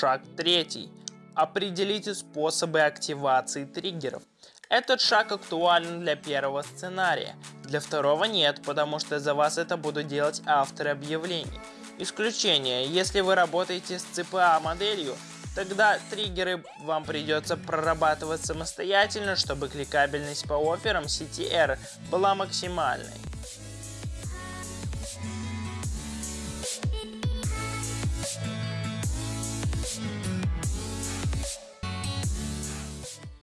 Шаг третий. Определите способы активации триггеров. Этот шаг актуален для первого сценария. Для второго нет, потому что за вас это будут делать авторы объявлений. Исключение, если вы работаете с CPA а моделью, тогда триггеры вам придется прорабатывать самостоятельно, чтобы кликабельность по офферам CTR была максимальной.